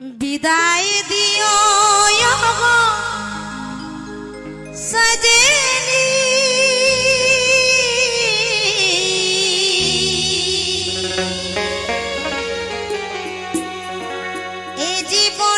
বিদায় দিও গো সজেলি এ জীবনে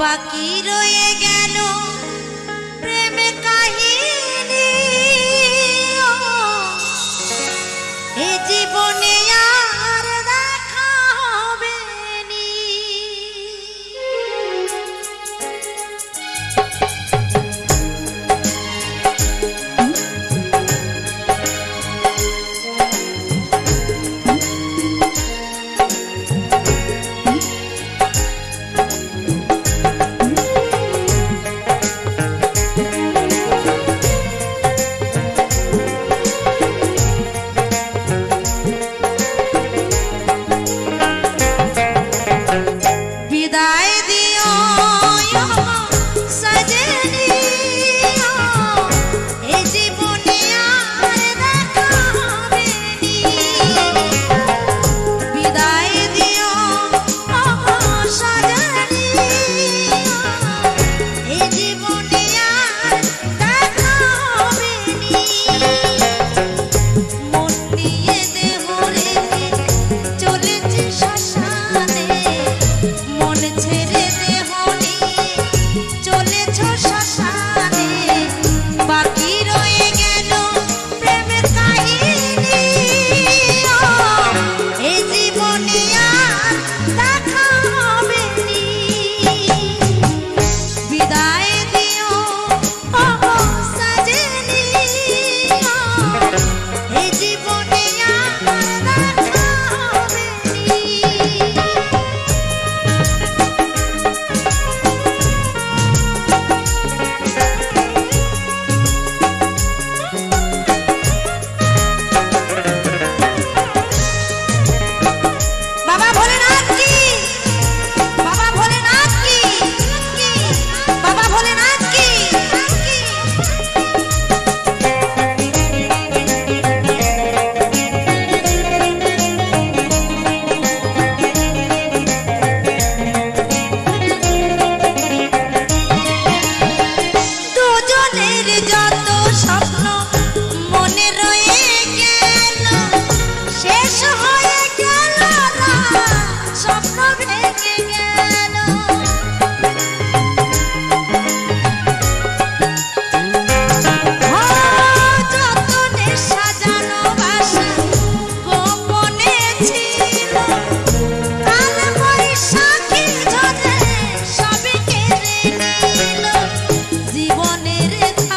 বাকি রয়ে গেল। প্রেমে কাহিনী दियो सजे तेरे